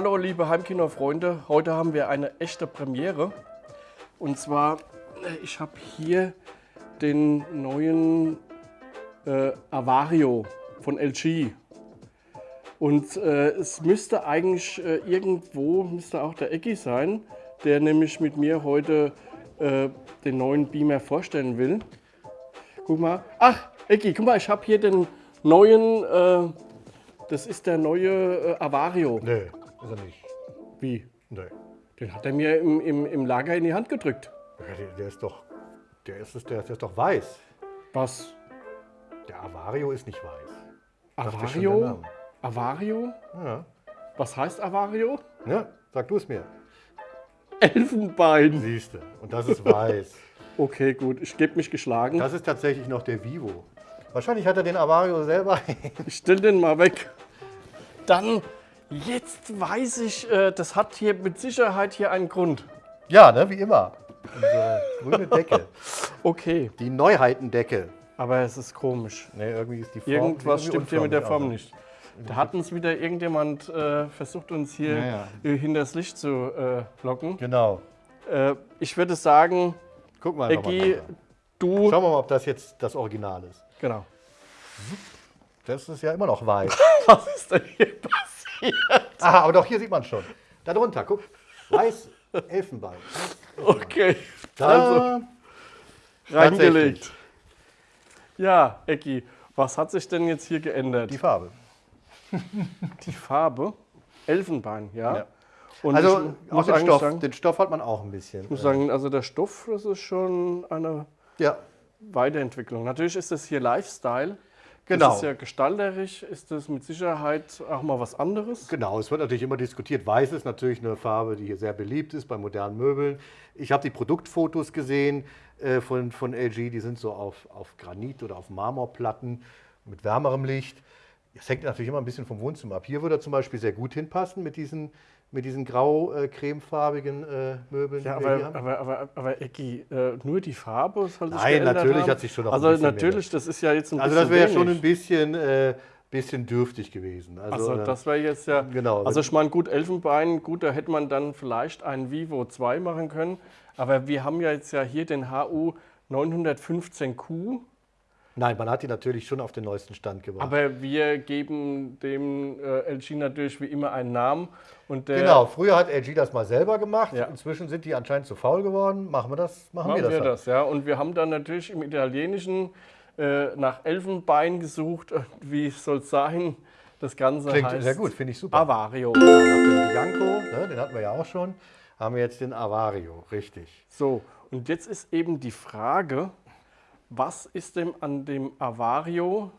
Hallo liebe Heimkino-Freunde. Heute haben wir eine echte Premiere. Und zwar, äh, ich habe hier den neuen äh, Avario von LG. Und äh, es müsste eigentlich äh, irgendwo, müsste auch der Ecki sein, der nämlich mit mir heute äh, den neuen Beamer vorstellen will. Guck mal. Ach, Ecki, guck mal, ich habe hier den neuen, äh, das ist der neue Avario. Nee, ist er nicht. Wie? Nee. Den hat er mir im, im, im Lager in die Hand gedrückt. Ja, Der, der ist doch. Der ist, es- der, der ist doch weiß. Was? Der Avario ist nicht weiß. Avario? Avario? Ja. Was heißt Avario? ja, sag du es mir. Elfenbein. Siehst du. Und das ist weiß. Okay, gut, ich gebe mich geschlagen. Das ist tatsächlich noch der Vivo. Wahrscheinlich hat er den Avario selber. Ich stell den mal weg. Dann, jetzt weiß ich, äh, das hat hier mit Sicherheit hier einen Grund. ja, ne, wie immer. Unsere grüne Decke. Okay, Die Neuheitendecke. aber es ist komisch. Ne, irgendwie ist die Form. Irgendwas stimmt hier mit der Form unförmig nicht. Da hat uns wieder irgendjemand äh, versucht, uns hier Ja, ja. äh, hinters Licht zu äh, locken. Genau. Äh, ich würde sagen, Guck mal. drüber. du. Schauen wir mal, ob das jetzt das Original ist. Genau. Das ist ja immer noch weiß. Was ist denn hier passiert? Aha, aber doch, hier sieht man schon. Da drunter, guck. Weiß Elfenbein. Okay, Da, also reingelegt. Ja, Ecki, was hat sich denn jetzt hier geändert? die Farbe. Die Farbe, Elfenbein, ja. Ja. Und Also auch den Stoff, sagen, den Stoff hat man auch ein bisschen. ich muss sagen, also der Stoff, das ist schon eine ja, Weiterentwicklung. Natürlich ist das hier Lifestyle. Genau. Das ist ja gestalterisch, ist das mit Sicherheit auch mal was anderes. genau. Es wird natürlich immer diskutiert. Weiß ist natürlich eine Farbe, die hier sehr beliebt ist bei modernen Möbeln. Ich habe die Produktfotos gesehen äh, von, von LG. Die sind so auf, auf Granit oder auf Marmorplatten mit wärmerem Licht. Das hängt natürlich immer ein bisschen vom Wohnzimmer ab. Hier würde er zum Beispiel sehr gut hinpassen mit diesen, mit diesen grau-cremefarbigen äh, Möbeln. Ja, aber, haben. aber, aber, aber Ecki, äh, nur die Farbe soll sich Nein, natürlich haben? hat sich schon noch ein Also bisschen natürlich, das ist ja jetzt ein Also bisschen das wäre schon wenig. ein bisschen, äh, bisschen dürftig gewesen. Also, Also äh, das wäre jetzt ja. Genau. Also ich meine, gut, Elfenbein, gut, da hätte man dann vielleicht einen Vivo 2 machen können. Aber wir haben ja jetzt ja hier den HU 915Q. Nein, man hat die natürlich schon auf den neuesten Stand gebracht. Aber wir geben dem äh, LG natürlich wie immer einen Namen. Und genau, früher hat LG das mal selber gemacht. Ja. Inzwischen sind die anscheinend zu faul geworden. Machen wir das, machen, machen wir das. wir das, ja. Und wir haben dann natürlich im Italienischen äh, nach Elfenbein gesucht. Wie soll es sein? Das Ganze Klingt heißt sehr gut, finde ich super. Avario. Nach dem Bianco, ne, den hatten wir ja auch schon, haben wir jetzt den Avario, richtig. So, und jetzt ist eben die Frage, was ist denn an dem Avario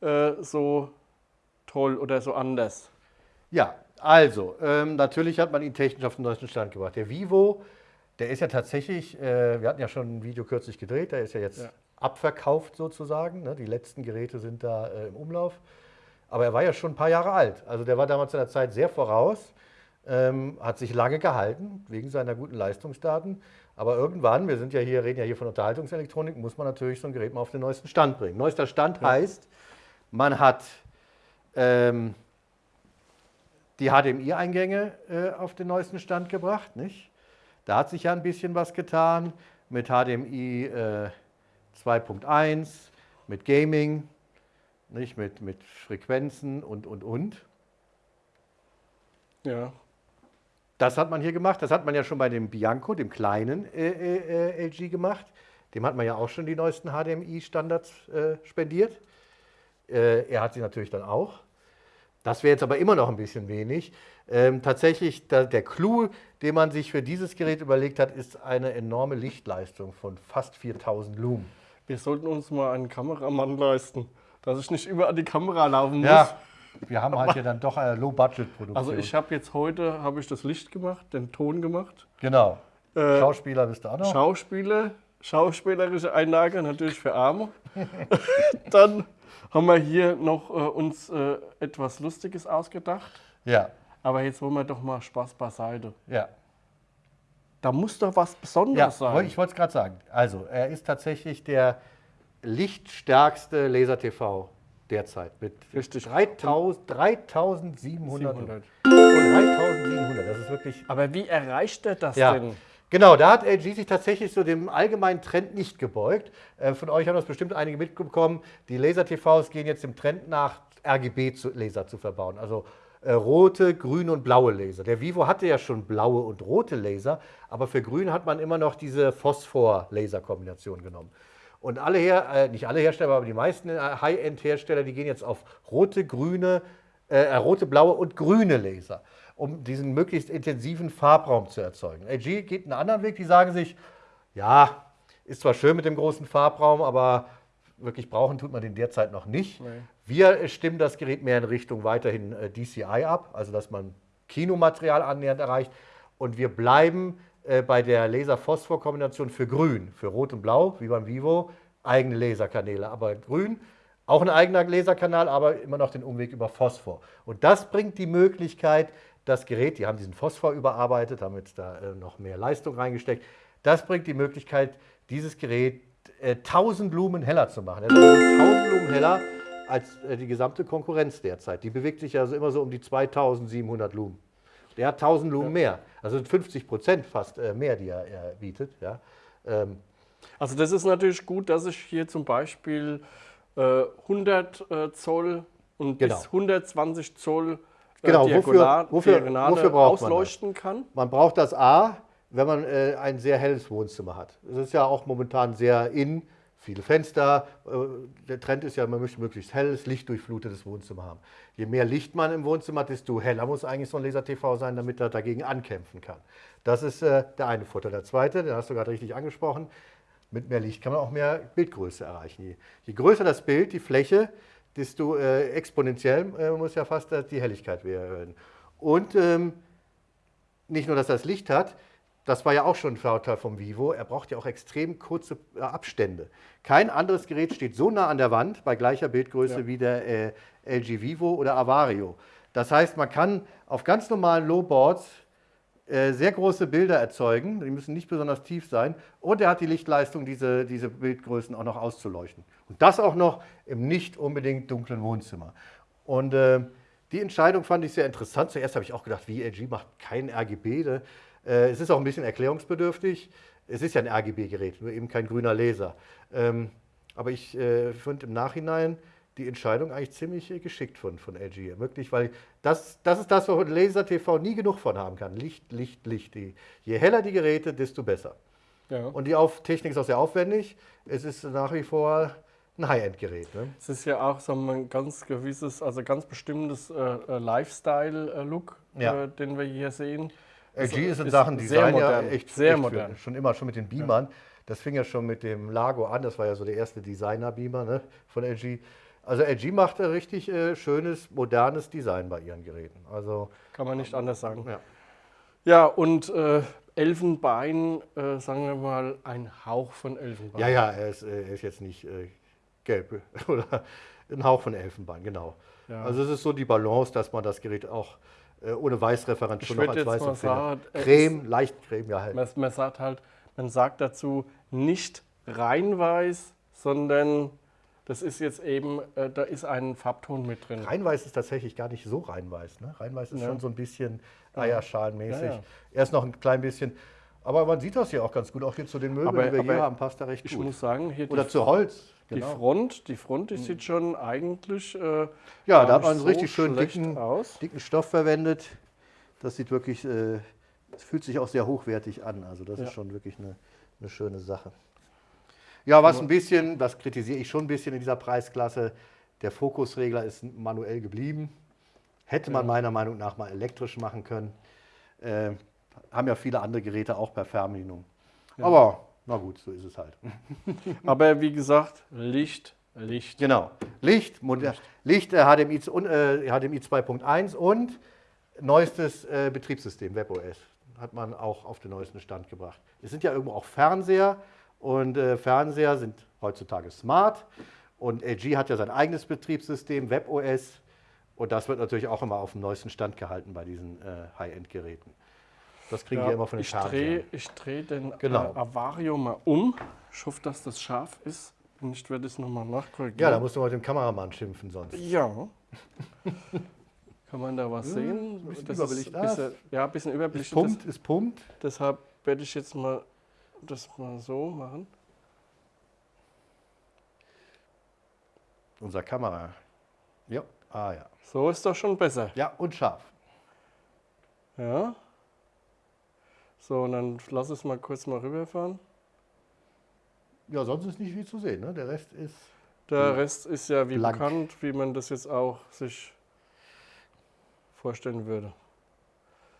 äh, so toll oder so anders? Ja, also, ähm, natürlich hat man ihn technisch auf den neuesten Stand gebracht. Der Vivo, der ist ja tatsächlich, äh, wir hatten ja schon ein Video kürzlich gedreht, der ist ja jetzt Ja. abverkauft sozusagen. Ne? Die letzten Geräte sind da äh, im Umlauf. Aber er war ja schon ein paar Jahre alt. Also der war damals seiner Zeit sehr voraus, ähm, hat sich lange gehalten, wegen seiner guten Leistungsdaten. Aber irgendwann, wir sind ja hier, reden ja hier von Unterhaltungselektronik, muss man natürlich so ein Gerät mal auf den neuesten Stand bringen. Neuester Stand heißt, man hat ähm, die HDMI-Eingänge äh, auf den neuesten Stand gebracht. Nicht? Da hat sich ja ein bisschen was getan mit HDMI äh, 2.1, mit Gaming, nicht? Mit, mit Frequenzen und, und, und. Ja, Das hat man hier gemacht. Das hat man ja schon bei dem Bianco, dem kleinen äh, äh, äh, LG gemacht. Dem hat man ja auch schon die neuesten HDMI-Standards äh, spendiert. Äh, er hat sie natürlich dann auch. Das wäre jetzt aber immer noch ein bisschen wenig. Ähm, tatsächlich, da, der Clou, den man sich für dieses Gerät überlegt hat, ist eine enorme Lichtleistung von fast 4000 Lumen. wir sollten uns mal einen Kameramann leisten, dass ich nicht überall die Kamera laufen muss. Ja, wir haben halt hier dann doch eine Low-Budget-Produktion. Also ich habe jetzt heute habe ich das Licht gemacht, den Ton gemacht. Genau. Äh, Schauspieler bist du auch noch? Schauspieler, schauspielerische Einlage natürlich für Arme. Dann haben wir hier noch äh, uns äh, etwas Lustiges ausgedacht. Ja, Aber jetzt wollen wir doch mal Spaß beiseite. ja. Da muss doch was Besonderes Ja, sein. ich wollte es gerade sagen. Also, er ist tatsächlich der lichtstärkste Laser-TV derzeit mit Richtig. 3000, 3700. 700. Und 3700, das ist wirklich Aber wie erreicht er das Ja. denn? Genau, da hat LG sich tatsächlich so dem allgemeinen Trend nicht gebeugt. Äh, von euch haben das bestimmt einige mitbekommen. Die Laser-TVs gehen jetzt dem Trend nach, RGB-Laser zu verbauen. Also äh, rote, grüne und blaue Laser. Der Vivo hatte ja schon blaue und rote Laser, aber für grün hat man immer noch diese Phosphor-Laser-Kombination genommen. Und alle her, äh, nicht alle Hersteller, aber die meisten äh, High-End-Hersteller, die gehen jetzt auf rote, grüne, äh, rote, blaue und grüne Laser, um diesen möglichst intensiven Farbraum zu erzeugen. LG geht einen anderen Weg, die sagen sich, ja, ist zwar schön mit dem großen Farbraum, aber wirklich brauchen tut man den derzeit noch nicht. Nee. Wir äh, stimmen das Gerät mehr in Richtung weiterhin äh, DCI ab, also dass man Kinomaterial annähernd erreicht. Und wir bleiben äh, bei der Laser-Phosphor-Kombination für Grün, für Rot und Blau, wie beim Vivo, eigene Laserkanäle. Aber Grün, auch ein eigener Laserkanal, aber immer noch den Umweg über Phosphor. Und das bringt die Möglichkeit, das Gerät, die haben diesen Phosphor überarbeitet, haben jetzt da äh, noch mehr Leistung reingesteckt, das bringt die Möglichkeit, dieses Gerät äh, 1000 Lumen heller zu machen. Das also 1000 Lumen heller als äh, die gesamte Konkurrenz derzeit. Die bewegt sich also immer so um die 2700 Lumen. Der hat 1000 Lumen mehr. Also sind 50 Prozent fast äh, mehr, die er, er bietet. Ja. Ähm, Also das ist natürlich gut, dass ich hier zum Beispiel äh, 100 äh, Zoll und Genau. bis 120 Zoll äh, Genau, Diagonal, wofür- Diagonale wofür braucht man das? ausleuchten kann. Man braucht das A, wenn man äh, ein sehr helles Wohnzimmer hat. Es ist ja auch momentan sehr in, viele Fenster. Äh, der Trend ist ja, man möchte möglichst helles, lichtdurchflutetes Wohnzimmer haben. Je mehr Licht man im Wohnzimmer hat, desto heller muss eigentlich so ein Laser-TV sein, damit er dagegen ankämpfen kann. Das ist äh, der eine Vorteil. Der zweite, den hast du gerade richtig angesprochen, mit mehr Licht kann man auch mehr Bildgröße erreichen. Je, größer das Bild, die Fläche, desto äh, exponentiell muss ja fast die Helligkeit werden. Und ähm, nicht nur, dass das Licht hat, das war ja auch schon ein Vorteil vom Vivo, er braucht ja auch extrem kurze äh, Abstände. Kein anderes Gerät steht so nah an der Wand bei gleicher Bildgröße Ja. wie der äh, LG Vivo oder Avario. Das heißt, man kann auf ganz normalen Lowboards äh, sehr große Bilder erzeugen, die müssen nicht besonders tief sein und er hat die Lichtleistung, diese, diese Bildgrößen auch noch auszuleuchten. Und das auch noch im nicht unbedingt dunklen Wohnzimmer. Und äh, die Entscheidung fand ich sehr interessant. Zuerst habe ich auch gedacht, wie LG macht kein RGB. Äh, es ist auch ein bisschen erklärungsbedürftig. Es ist ja ein RGB-Gerät, nur eben kein grüner Laser. Ähm, aber ich äh, finde im Nachhinein die Entscheidung eigentlich ziemlich äh, geschickt von, von LG. Wirklich, weil das, das ist das, wo ein Laser-TV nie genug von haben kann. Licht, Licht, Licht. Die, je heller die Geräte, desto besser. Ja. Und die Auf Technik ist auch sehr aufwendig. Es ist nach wie vor ein High-End-Gerät. Ne? Es ist ja auch so ein ganz gewisses, also ganz bestimmtes äh, Lifestyle-Look, Ja. äh, den wir hier sehen. LG ist in Sachen Design modern, ja echt, sehr echt modern. Für, schon immer, schon mit den Beamern. Das fing ja schon mit dem Lago an. Das war ja so der erste Designer-Beamer ne, von LG. Also LG macht ein richtig äh, schönes, modernes Design bei ihren Geräten. Also Kann man nicht anders sagen. ja. Ja, und äh, Elfenbein, äh, sagen wir mal, ein Hauch von Elfenbein. Ja, ja, er ist, äh, er ist jetzt nicht äh, gelb oder ein Hauch von Elfenbein, genau. Ja. Also es ist so die Balance, dass man das Gerät auch äh, ohne Weißreferent Ich schon noch als Weißempfänger. sagen, er Creme, leicht Creme, ja halt. Man, man sagt halt, man sagt dazu nicht rein weiß, sondern das ist jetzt eben, äh, da ist ein Farbton mit drin. Reinweiß ist tatsächlich gar nicht so reinweiß. Ne? Reinweiß ist Ja. schon so ein bisschen eierschalenmäßig. Ja, ja. Er ist noch ein klein bisschen. Aber man sieht das hier auch ganz gut. Auch hier zu den Möbeln, Aber- die wir hier haben, passt er recht Ich gut. muss sagen, hier Oder zu Holz. Die Genau. Front, die Front, die sieht schon eigentlich äh, Ja, da hat man einen so richtig schön schlecht dicken, aus. dicken Stoff verwendet. Das sieht wirklich, äh, es fühlt sich auch sehr hochwertig an. Also das Ja. ist schon wirklich eine, eine schöne Sache. Ja, was ein bisschen, das kritisiere ich schon ein bisschen in dieser Preisklasse, der Fokusregler ist manuell geblieben. Hätte man Ja. meiner Meinung nach mal elektrisch machen können. Äh, haben ja viele andere Geräte auch per Fernbedienung. Aber na gut, so ist es halt. Aber wie gesagt, Licht, Licht. Genau. Licht, Licht äh, HDMI, äh, HDMI 2.1 und neuestes äh, Betriebssystem, WebOS. Hat man auch auf den neuesten Stand gebracht. Es sind ja irgendwo auch Fernseher und äh, Fernseher sind heutzutage smart. Und LG hat ja sein eigenes Betriebssystem, WebOS. Und das wird natürlich auch immer auf dem neuesten Stand gehalten bei diesen äh, High-End-Geräten. Das kriegen wir immer von den ich drehe Fernsehern. ich dreh den Genau. äh, Avario mal um. Ich hoffe, dass das scharf ist. Und ich werde es nochmal nachkorrigieren. Ja, da musst du mal mit dem Kameramann schimpfen sonst. Ja. Kann man da was Ja, sehen? ein bisschen Das. Ist bisschen, ja, ein bisschen Es überbelichtet. pumpt, es pumpt. Deshalb werde ich jetzt mal das mal so machen. Unser Kamera. Ja, ah ja. So ist doch schon besser. Ja, und scharf. Ja. So, und dann lass es mal kurz mal rüberfahren. Ja, sonst ist nicht viel zu sehen. Ne? Der Rest ist. Der Rest ist ja wie Blank. bekannt, wie man das jetzt auch sich vorstellen würde.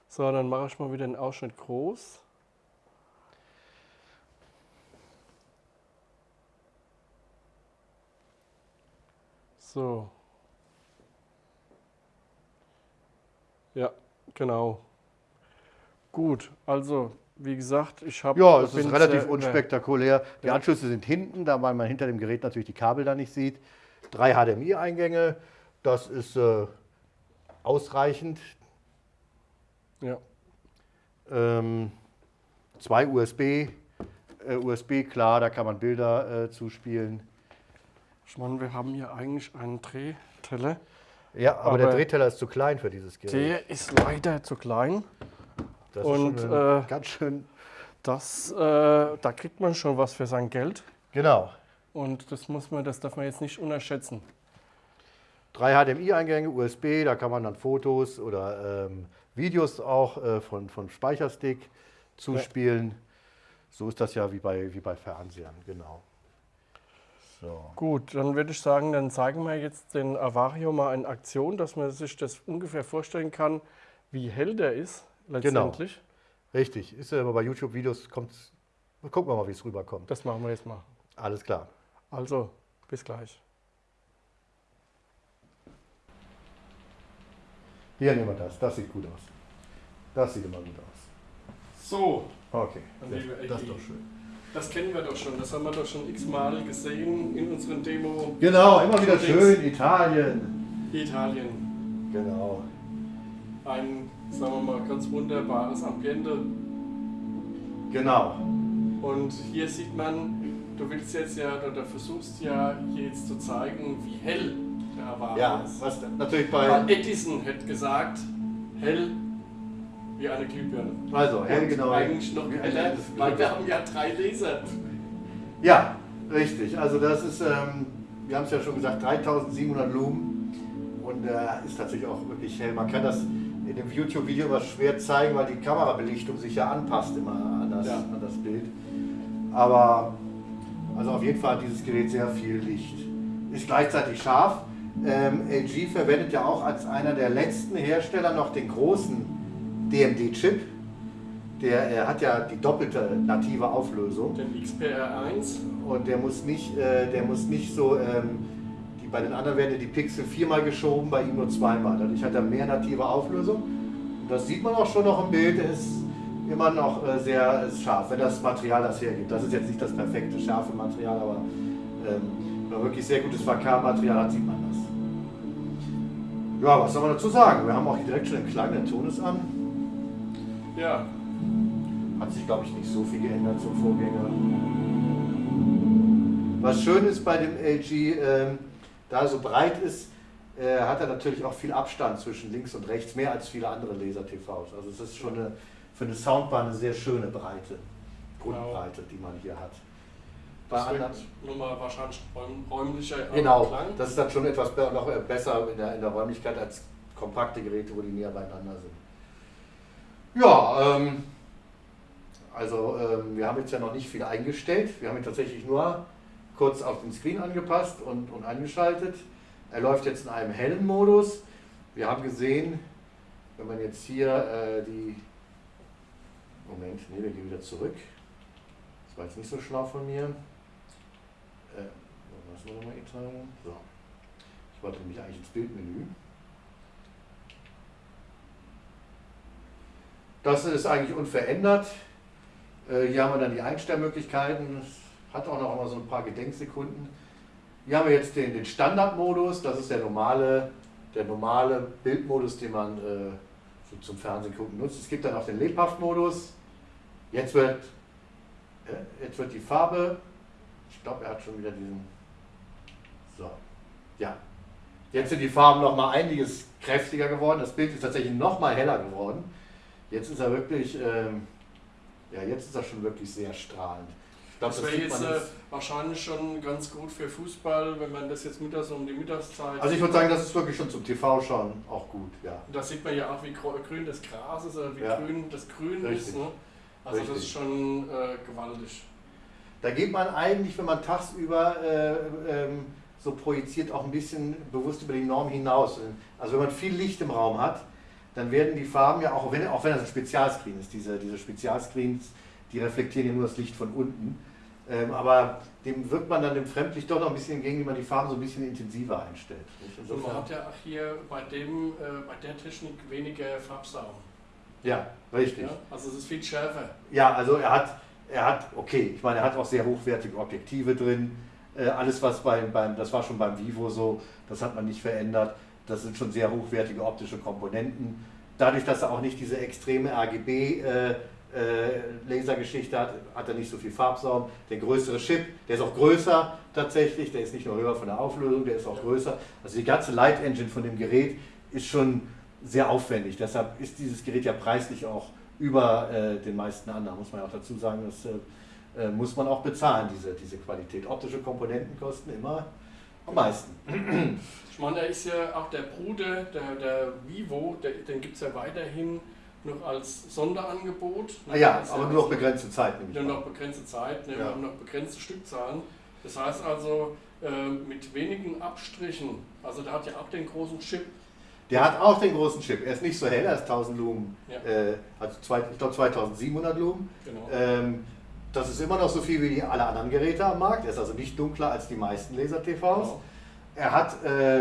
So, dann mache ich mal wieder den Ausschnitt groß. So. Ja, genau. Gut, also wie gesagt, ich habe. Ja, es ist relativ unspektakulär. Die Anschlüsse sind hinten, da weil man hinter dem Gerät natürlich die Kabel da nicht sieht. Drei HDMI-Eingänge, das ist äh, ausreichend. Ja. Ähm, zwei USB, äh, USB klar, da kann man Bilder äh, zuspielen. Ich meine, wir haben hier eigentlich einen Drehteller. Ja, aber, der Aber- Drehteller ist zu klein für dieses Gerät. Der ist leider zu klein. Das und, ist schon äh, ganz schön. Das, äh, da kriegt man schon was für sein Geld. Genau. Und das muss man, das darf man jetzt nicht unterschätzen. Drei HDMI-Eingänge, USB, da kann man dann Fotos oder ähm, Videos auch äh, von, von Speicherstick zuspielen. So ist das ja wie bei, wie bei Fernsehern, genau. So. Gut, dann würde ich sagen, dann zeigen wir jetzt den Avario mal in Aktion, dass man sich das ungefähr vorstellen kann, wie hell der ist letztendlich. Richtig, ist ja immer bei YouTube-Videos, kommt gucken wir mal, wie es rüberkommt. Das machen wir jetzt mal. Alles klar. Also, bis gleich. Hier nehmen wir das, das sieht gut aus. Das sieht immer gut aus. So, Okay, schön. das ist doch schön. das kennen wir doch schon. Das haben wir doch schon x-mal gesehen in unseren Demo Genau, immer wieder schön, Italien. Italien. Genau. Ein, sagen wir mal, ganz wunderbares Ambiente. Genau. Und hier sieht man, du willst jetzt ja oder versuchst ja hier jetzt zu zeigen, wie hell der Avario Ja, ist. was natürlich bei. Weil Edison hätte gesagt, hell wie eine Glühbirne. Also, hell Und genau. Eigentlich noch heller, weil wir haben ja drei Laser. Ja, richtig. Also das ist, ähm, wir haben es ja schon gesagt, 3700 Lumen und äh, ist natürlich auch wirklich hell. Man kann das in dem YouTube-Video immer schwer zeigen, weil die Kamerabelichtung sich ja anpasst immer an das, Ja. an das Bild. Aber also auf jeden Fall hat dieses Gerät sehr viel Licht. Ist gleichzeitig scharf. Ähm, LG verwendet ja auch als einer der letzten Hersteller noch den großen DMD-Chip. Der äh, hat ja die doppelte native Auflösung. Den XPR1. Und der muss nicht, äh, der muss nicht so, ähm, bei den anderen werden ja die Pixel viermal geschoben, bei ihm nur zweimal. Dadurch hat er mehr native Auflösung. Und das sieht man auch schon noch im Bild, er ist immer noch äh, sehr scharf, wenn das Material das hergibt. Das ist jetzt nicht das perfekte scharfe Material, aber ähm, wenn man wirklich sehr gutes VK-Material hat, sieht man das. Ja, was soll man dazu sagen? Wir haben auch hier direkt schon den Klang, der Ton ist an. Ja, Hat sich, glaube ich, nicht so viel geändert zum Vorgänger. Was schön ist bei dem LG, ähm, da er so breit ist, äh, hat er natürlich auch viel Abstand zwischen links und rechts, mehr als viele andere Laser-TVs. Also es ist schon eine, für eine Soundbar eine sehr schöne Breite, Grundbreite, die man hier hat. Bei das anderen, nochmal wahrscheinlich räum, räumlicher genau, Klang. das ist dann schon etwas noch äh, besser in der, in der Räumlichkeit als kompakte Geräte, wo die näher beieinander sind. Ja, ähm, also ähm, wir haben jetzt ja noch nicht viel eingestellt. Wir haben tatsächlich nur kurz auf den Screen angepasst und, und eingeschaltet. Er läuft jetzt in einem hellen Modus. Wir haben gesehen, wenn man jetzt hier äh, die... Moment, nee, wir gehen wieder zurück. Das war jetzt nicht so schlau von mir. Äh, was wir nochmal Italien? So. Ich wollte nämlich eigentlich ins Bildmenü. Das ist eigentlich unverändert. Äh, Hier haben wir dann die Einstellmöglichkeiten. Es hat auch noch immer so ein paar Gedenksekunden. Hier haben wir jetzt den, den Standardmodus. Das ist der normale, der normale Bildmodus, den man äh, so zum Fernsehen gucken nutzt. Es gibt dann auch den Lebhaftmodus. Jetzt wird, äh, jetzt wird die Farbe, ich glaube, er hat schon wieder diesen. So, ja. Jetzt sind die Farben noch mal einiges kräftiger geworden. Das Bild ist tatsächlich noch mal heller geworden. Jetzt ist er wirklich, ähm, ja, jetzt ist er schon wirklich sehr strahlend. Glaub, das, das wäre jetzt äh, wahrscheinlich schon ganz gut für Fußball, wenn man das jetzt mittags um die Mittagszeit. Also ich würde sagen, das ist wirklich schon zum TV schauen auch gut, ja. Und da sieht man ja auch, wie grün das Gras ist oder wie ja. grün das Grün Richtig. ist. Ne? Also Richtig. das ist schon äh, gewaltig. Da geht man eigentlich, wenn man tagsüber äh, ähm, so projiziert, auch ein bisschen bewusst über die Norm hinaus. Also wenn man viel Licht im Raum hat, dann werden die Farben ja, auch wenn, auch wenn das ein Spezialscreen ist, diese, diese Spezialscreens, die reflektieren ja nur das Licht von unten. Ähm, aber dem wirkt man dann dem Fremdlicht doch noch ein bisschen entgegen, wenn man die Farben so ein bisschen intensiver einstellt. Und man hat ja auch hier bei, dem, äh, bei der Technik weniger Farbsaum. Ja, richtig. Ja, also es ist viel schärfer. Ja, also er hat, er hat, okay, ich meine, er hat auch sehr hochwertige Objektive drin. Äh, alles, was beim, beim, das war schon beim Vivo so, das hat man nicht verändert. Das sind schon sehr hochwertige optische Komponenten. Dadurch, dass er auch nicht diese extreme RGB äh, äh, Lasergeschichte hat, hat er nicht so viel Farbsaum. Der größere Chip, der ist auch größer tatsächlich, der ist nicht nur höher von der Auflösung, der ist auch größer. Also die ganze Light Engine von dem Gerät ist schon sehr aufwendig. Deshalb ist dieses Gerät ja preislich auch über äh, den meisten anderen, muss man ja auch dazu sagen, das äh, äh, muss man auch bezahlen, diese, diese Qualität. Optische Komponenten kosten immer am meisten. Ich meine, da ist ja auch der Bruder, der, der Vivo, der, den gibt es ja weiterhin noch als Sonderangebot. Ah ja, aber nur noch begrenzte Zeit. Nur noch begrenzte Zeit, ne, ja. wir haben noch begrenzte Stückzahlen. Das heißt also, äh, mit wenigen Abstrichen, also der hat ja auch den großen Chip, der hat auch den großen Chip. Er ist nicht so hell, er ist 1000 Lumen, ja. äh, also zwei, ich glaube 2700 Lumen. Genau. Ähm, das ist immer noch so viel wie alle anderen Geräte am Markt. Er ist also nicht dunkler als die meisten Laser-TVs. Genau. Er hat äh,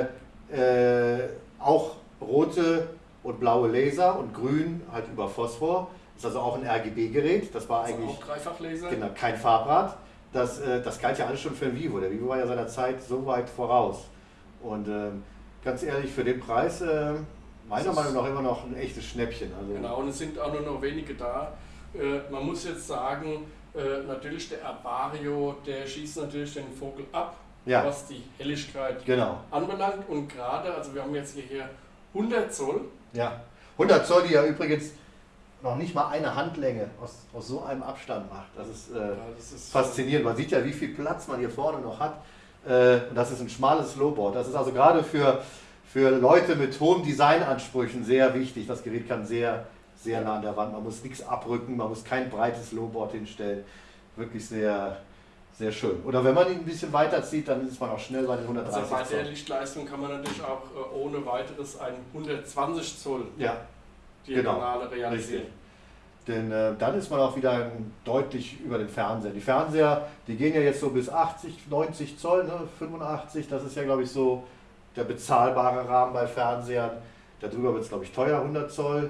äh, auch rote und blaue Laser und grün halt über Phosphor. Das ist also auch ein RGB-Gerät. Das war eigentlich auch Dreifachlaser. Genau, kein Farbrad. Das, äh, das galt ja alles schon für ein Vivo. Der Vivo war ja seiner Zeit so weit voraus. Und ähm, ganz ehrlich, für den Preis äh, meiner Meinung nach immer noch ein echtes Schnäppchen. Also genau, und es sind auch nur noch wenige da. Äh, man muss jetzt sagen, äh, natürlich der Avario, der schießt natürlich den Vogel ab, ja. was die Helligkeit genau. anbelangt. Und gerade, also wir haben jetzt hier 100 Zoll. Ja, 100 Zoll, die ja übrigens noch nicht mal eine Handlänge aus, aus so einem Abstand macht. Das ist, äh, ja, das ist faszinierend. Man sieht ja, wie viel Platz man hier vorne noch hat. Äh, und das ist ein schmales Slowboard. Das ist also gerade für, für Leute mit hohen Designansprüchen sehr wichtig. Das Gerät kann sehr, sehr nah an der Wand. Man muss nichts abrücken, man muss kein breites Slowboard hinstellen. Wirklich sehr, sehr schön. Oder wenn man ihn ein bisschen weiter zieht, dann ist man auch schnell bei den 130 Also bei der Lichtleistung kann man natürlich auch äh, ohne weiteres ein 120 Zoll ja, Diagonale genau, realisieren. Richtig. Denn äh, dann ist man auch wieder deutlich über den Fernseher. Die Fernseher, die gehen ja jetzt so bis 80, 90 Zoll, ne? 85, das ist ja glaube ich so der bezahlbare Rahmen bei Fernsehern. Darüber wird es glaube ich teuer, 100 Zoll.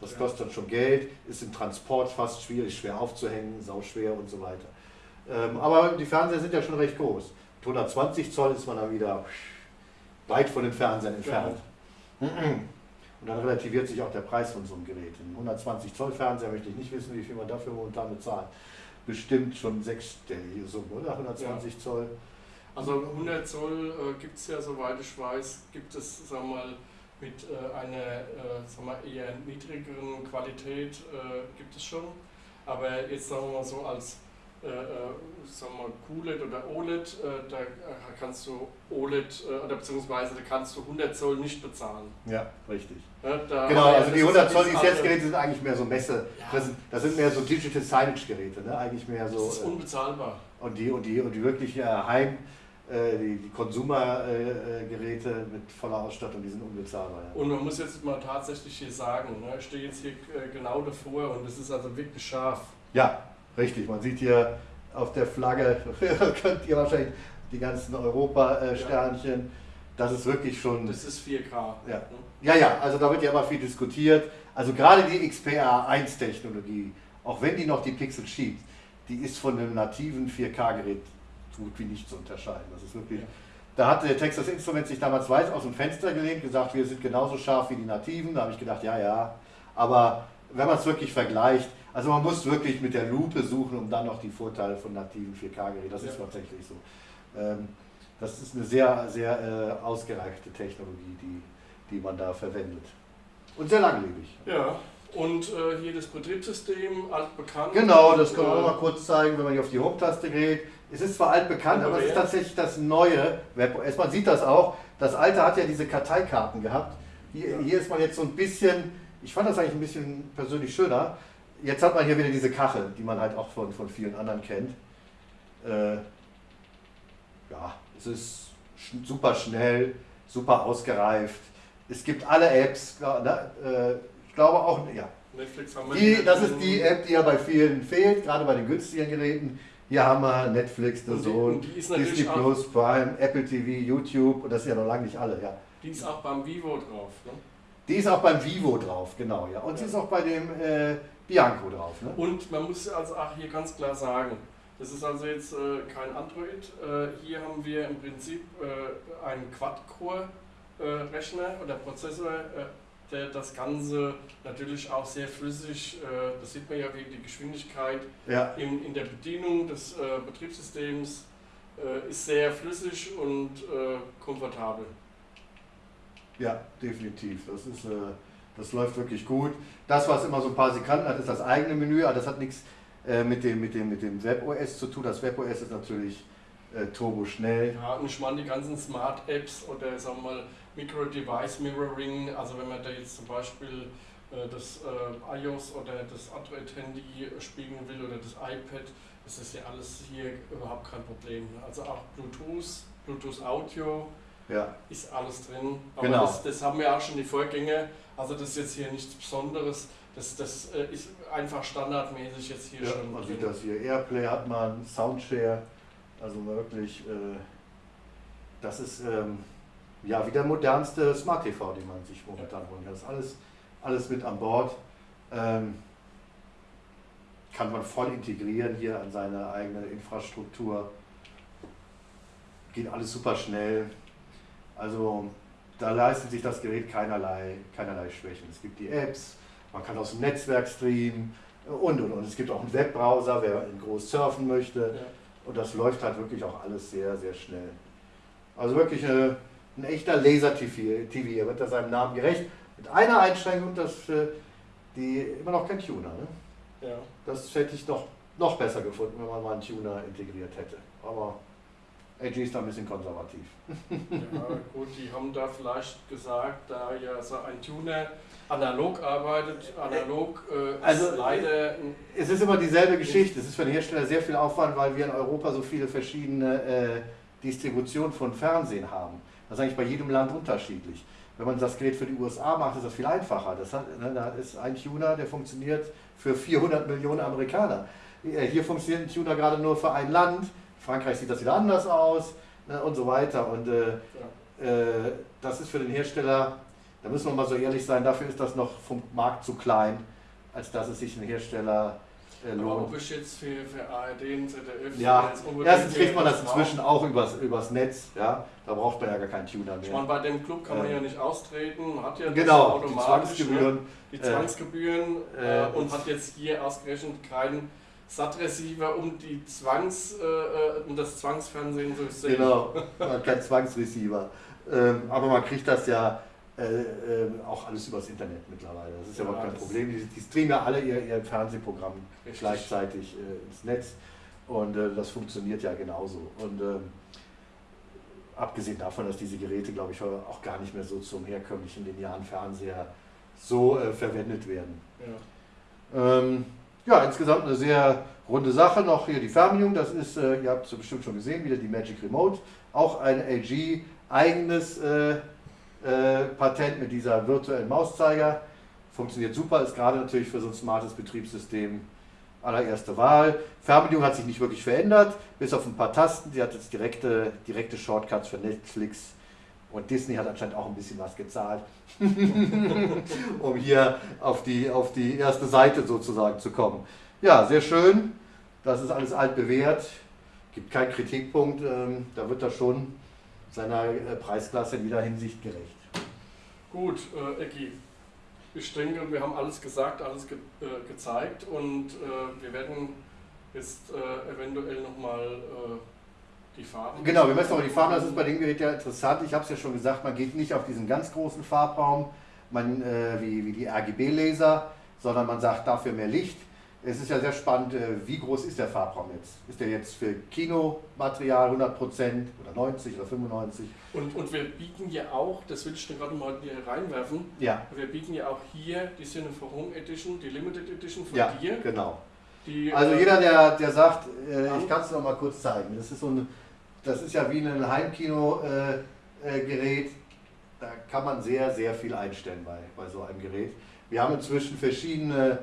Das ja. kostet dann schon Geld, ist im Transport fast schwierig, schwer aufzuhängen, sauschwer und so weiter. Ähm, aber die Fernseher sind ja schon recht groß. Mit 120 Zoll ist man dann wieder weit von den Fernsehern entfernt. Ja. Und dann relativiert sich auch der Preis von so einem Gerät. Ein 120 Zoll Fernseher möchte ich nicht wissen, wie viel man dafür momentan bezahlt. Bestimmt schon sechsstellige Summe, oder? 120 ja. Zoll. Also 100 Zoll äh, gibt es ja, soweit ich weiß, gibt es, sagen wir mal, mit äh, einer äh, sagen wir, eher niedrigeren Qualität äh, gibt es schon. Aber jetzt sagen wir mal so als sagen wir QLED oder OLED, äh, da kannst du OLED oder beziehungsweise da kannst du 100 Zoll nicht bezahlen. Ja, richtig. Ja, genau, also die 100 Zoll Lizenzgeräte sind eigentlich mehr so Messe, ja. das, sind, das sind mehr so Digital Signage Geräte, ne? eigentlich mehr so. Das ist unbezahlbar. Und die, und die, und die wirklich Heim, die, die Konsumergeräte mit voller Ausstattung, die sind unbezahlbar. Ja. Und man muss jetzt mal tatsächlich hier sagen, ne, ich stehe jetzt hier genau davor und es ist also wirklich scharf. Ja, Richtig, man sieht hier auf der Flagge, könnt ihr wahrscheinlich die ganzen Europa-Sternchen. Ja. Das ist wirklich schon. Das ist 4K. Ja. ja, ja, also da wird ja immer viel diskutiert. Also gerade die XPR1-Technologie, auch wenn die noch die Pixel schiebt, die ist von einem nativen 4K-Gerät so gut wie nicht zu unterscheiden. Das ist wirklich. Ja. Da hat der Texas Instruments sich damals weiß aus dem Fenster gelehnt, gesagt, wir sind genauso scharf wie die nativen. Da habe ich gedacht, ja, ja. Aber wenn man es wirklich vergleicht, also man muss wirklich mit der Lupe suchen, um dann noch die Vorteile von nativen 4K-Geräten. Das ja. ist tatsächlich so. Ähm, das ist eine sehr, sehr äh, ausgereifte Technologie, die, die man da verwendet. Und sehr langlebig. Ja, und äh, hier das Betriebssystem, altbekannt. Genau, das können wir auch mal kurz zeigen, wenn man hier auf die Home-Taste geht. Es ist zwar altbekannt, aber es ist tatsächlich das neue WebOS. Man sieht das auch. Das alte hat ja diese Karteikarten gehabt. Hier, hier ist man jetzt so ein bisschen, ich fand das eigentlich ein bisschen persönlich schöner. Jetzt hat man hier wieder diese Kachel, die man halt auch von, von vielen anderen kennt. Äh, ja, es ist super schnell, super ausgereift. Es gibt alle Apps, ne, äh, ich glaube auch, ja. Netflix haben wir die, das ist die App, die ja bei vielen fehlt, gerade bei den günstigen Geräten. Hier haben wir Netflix, The Zone, Disney Plus, Prime, Apple TV, YouTube und das sind ja noch lange nicht alle, ja. Die ist auch beim Vivo drauf, ne? Die ist auch beim Vivo drauf, genau, ja. Und ja. sie ist auch bei dem äh, Bianco drauf. Ne? Und man muss also auch hier ganz klar sagen, das ist also jetzt äh, kein Android. Äh, hier haben wir im Prinzip äh, einen Quad-Core-Rechner oder Prozessor, äh, der das Ganze natürlich auch sehr flüssig, äh, das sieht man ja wegen der Geschwindigkeit ja. in, in der Bedienung des äh, Betriebssystems, ist sehr flüssig und komfortabel. Ja, definitiv. Das, ist, das läuft wirklich gut. Das, was immer so ein paar Sekunden hat, ist das eigene Menü, aber das hat nichts äh, mit, dem, mit, dem, mit dem WebOS zu tun. Das WebOS ist natürlich äh, turbo schnell. Ja, und ich meine die ganzen Smart Apps oder sagen wir mal Micro Device Mirroring, also wenn man da jetzt zum Beispiel äh, das äh, iOS oder das Android-Handy spiegeln will oder das iPad, das ist ja alles hier überhaupt kein Problem. Also auch Bluetooth, Bluetooth Audio ja. ist alles drin. Aber genau. das, das haben wir auch schon die Vorgänger, also das ist jetzt hier nichts Besonderes. Das, das äh, ist einfach standardmäßig jetzt hier ja, schon. Man sieht das hier. Airplay hat man, Soundshare, also wirklich, äh, das ist ähm, ja wie der modernste Smart TV, den man sich momentan holen kann. Das ist alles, alles mit an Bord. Ähm, kann man voll integrieren hier an seine eigene Infrastruktur. Geht alles super schnell. Also da leistet sich das Gerät keinerlei, keinerlei Schwächen. Es gibt die Apps, man kann aus dem Netzwerk streamen und und und. Es gibt auch einen Webbrowser, wer in groß surfen möchte. Ja. Und das läuft halt wirklich auch alles sehr, sehr schnell. Also wirklich eine, ein echter Laser-TV. Er wird da seinem Namen gerecht. Mit einer Einschränkung, dass äh, die immer noch kein Tuner. Ne? Ja. Das hätte ich noch, noch besser gefunden, wenn man mal einen Tuner integriert hätte. Aber AG ist da ein bisschen konservativ. Ja, gut, die haben da vielleicht gesagt, da ja so ein Tuner analog arbeitet, analog äh, also, leider. Es ist immer dieselbe Geschichte. Es ist für den Hersteller sehr viel Aufwand, weil wir in Europa so viele verschiedene äh, Distributionen von Fernsehen haben. Das ist eigentlich bei jedem Land unterschiedlich. Wenn man das Gerät für die USA macht, ist das viel einfacher. Das hat, ne, da ist ein Tuner, der funktioniert für 400 Millionen Amerikaner. Äh, hier funktioniert ein Tuner gerade nur für ein Land. Frankreich sieht das wieder anders aus ne, und so weiter. Und äh, ja. äh, das ist für den Hersteller da müssen wir mal so ehrlich sein, dafür ist das noch vom Markt zu klein, als dass es sich ein Hersteller äh, lohnt. Aber ob ich jetzt für, für ARD und ZDF... Ja, erstens kriegt man das inzwischen auch übers, übers Netz, ja, da braucht man ja gar keinen Tuner mehr. Ich meine, bei dem Club kann man äh, ja nicht austreten, man hat ja genau, automatisch die Zwangsgebühren, ne, die Zwangsgebühren äh, äh und hat jetzt hier ausgerechnet keinen SAT-Receiver, um die Zwangs, äh, äh, um das Zwangsfernsehen zu sehen. Genau, keinen Zwangsreceiver. Ähm, aber man kriegt das ja äh, äh, auch alles übers Internet mittlerweile. Das ist ja, überhaupt kein Problem. Die, die, streamen ja alle ihr, ihr Fernsehprogramm richtig. gleichzeitig äh, ins Netz und äh, das funktioniert ja genauso. Und ähm, abgesehen davon, dass diese Geräte, glaube ich, auch gar nicht mehr so zum herkömmlichen linearen Fernseher so verwendet werden. Ja. Ähm, ja, insgesamt eine sehr runde Sache. Noch hier die Fernbedienung, das ist, äh, ihr habt es bestimmt schon gesehen, wieder die Magic Remote. Auch ein LG eigenes äh, äh, Patent mit dieser virtuellen Mauszeiger. Funktioniert super, ist gerade natürlich für so ein smartes Betriebssystem allererste Wahl. Fernbedienung hat sich nicht wirklich verändert, bis auf ein paar Tasten. Sie hat jetzt direkte, direkte Shortcuts für Netflix und Disney hat anscheinend auch ein bisschen was gezahlt, um hier auf die, auf die erste Seite sozusagen zu kommen. Ja, sehr schön. Das ist alles altbewährt. Gibt keinen Kritikpunkt. Ähm, da wird das schon seiner äh, Preisklasse in jeder Hinsicht gerecht. Gut, äh, Ecki, ich denke, wir haben alles gesagt, alles ge äh, gezeigt und äh, wir werden jetzt äh, eventuell nochmal äh, die Farben. Genau, wir messen aber die Farben, das ist bei dem Gerät ja interessant. Ich habe es ja schon gesagt, man geht nicht auf diesen ganz großen Farbraum, man, äh, wie, wie die RGB-Laser, sondern man sagt dafür mehr Licht. Es ist ja sehr spannend, äh, wie groß ist der Farbraum jetzt? Ist der jetzt für Kinomaterial 100% oder 90 oder 95? Und, und wir bieten ja auch, das will ich dir gerade mal hier reinwerfen, Ja, wir bieten ja auch hier die Cinephorum Home Edition, die Limited Edition von ja, dir. genau. Die, Also äh, jeder, der, der sagt, äh, ich kann es noch mal kurz zeigen. Das ist so ein, das ist ja wie ein Heimkino-Gerät. Äh, Gerät. da kann man sehr, sehr viel einstellen bei, bei so einem Gerät. Wir haben inzwischen verschiedene,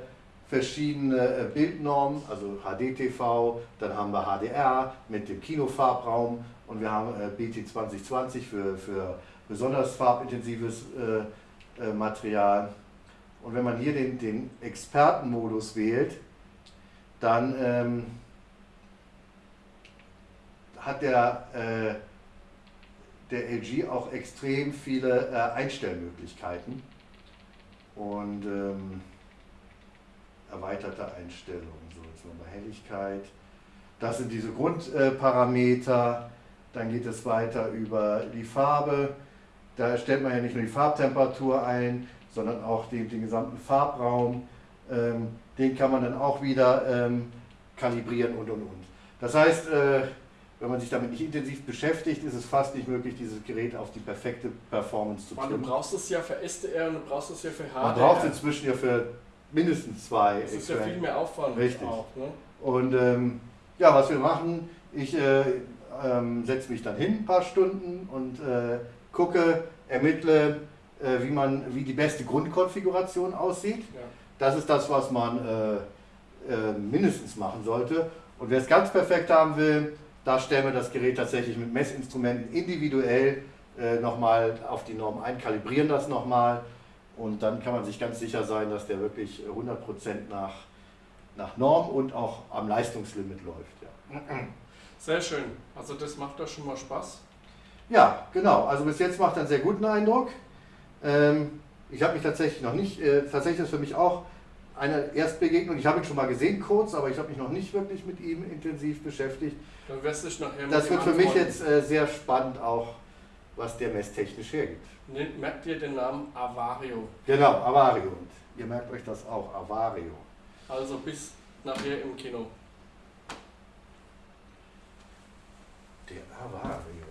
verschiedene äh, Bildnormen, also HDTV, dann haben wir HDR mit dem Kinofarbraum und wir haben äh, BT 2020 für, für besonders farbintensives äh, äh, Material. Und wenn man hier den, den Expertenmodus wählt, dann ähm, hat der, äh, der LG auch extrem viele äh, Einstellmöglichkeiten und ähm, erweiterte Einstellungen. So, jetzt mal bei Helligkeit. Das sind diese Grundparameter. Dann geht es weiter über die Farbe. Da stellt man ja nicht nur die Farbtemperatur ein, sondern auch den, den gesamten Farbraum. Ähm, den kann man dann auch wieder ähm, kalibrieren und und und. Das heißt, äh, wenn man sich damit nicht intensiv beschäftigt, ist es fast nicht möglich, dieses Gerät auf die perfekte Performance zu weil du brauchst es ja für SDR und du brauchst es ja für HDR. Man braucht inzwischen ja für mindestens zwei Das ist ja viel mehr Aufwand Richtig. auch. Ne? Und ähm, ja, was wir machen, ich äh, ähm, setze mich dann hin ein paar Stunden und äh, gucke, ermittle, äh, wie, man, wie die beste Grundkonfiguration aussieht. Ja. Das ist das, was man äh, äh, mindestens machen sollte. Und wer es ganz perfekt haben will, da stellen wir das Gerät tatsächlich mit Messinstrumenten individuell äh, nochmal auf die Norm ein, kalibrieren das nochmal und dann kann man sich ganz sicher sein, dass der wirklich 100% nach, nach Norm und auch am Leistungslimit läuft. Ja. Sehr schön. Also das macht doch schon mal Spaß. Ja, genau. Also bis jetzt macht er einen sehr guten Eindruck. Ähm, ich habe mich tatsächlich noch nicht, äh, tatsächlich ist für mich auch eine Erstbegegnung. Ich habe ihn schon mal gesehen kurz, aber ich habe mich noch nicht wirklich mit ihm intensiv beschäftigt. Dann wirst dich nachher das wird für antworten. mich jetzt äh, sehr spannend auch, was der messtechnisch hergibt. Merkt ihr den Namen Avario? Genau, Avario. Und ihr merkt euch das auch, Avario. Also bis nachher im Kino. Der Avario.